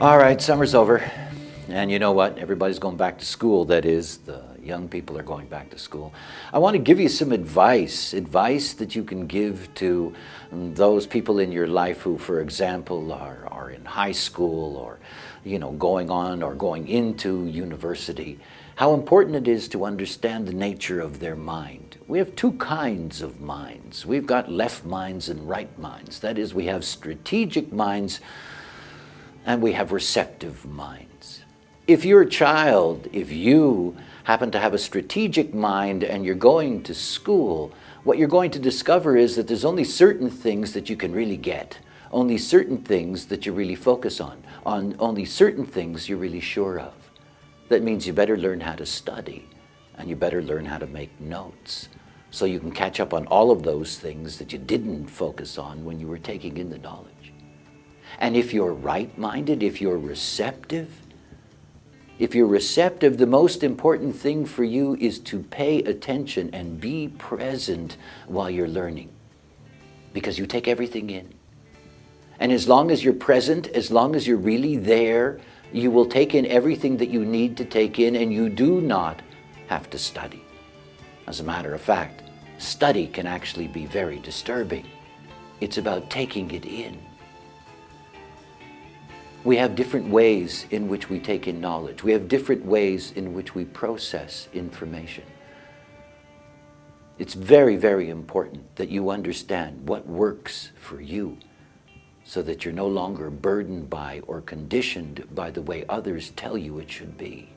All right, summer's over. And you know what? Everybody's going back to school. That is, the young people are going back to school. I want to give you some advice, advice that you can give to those people in your life who, for example, are, are in high school or, you know, going on or going into university. How important it is to understand the nature of their mind. We have two kinds of minds. We've got left minds and right minds. That is, we have strategic minds and we have receptive minds. If you're a child, if you happen to have a strategic mind and you're going to school, what you're going to discover is that there's only certain things that you can really get, only certain things that you really focus on, on only certain things you're really sure of. That means you better learn how to study and you better learn how to make notes so you can catch up on all of those things that you didn't focus on when you were taking in the knowledge. And if you're right-minded, if you're receptive, if you're receptive, the most important thing for you is to pay attention and be present while you're learning because you take everything in. And as long as you're present, as long as you're really there, you will take in everything that you need to take in and you do not have to study. As a matter of fact, study can actually be very disturbing. It's about taking it in. We have different ways in which we take in knowledge. We have different ways in which we process information. It's very, very important that you understand what works for you so that you're no longer burdened by or conditioned by the way others tell you it should be.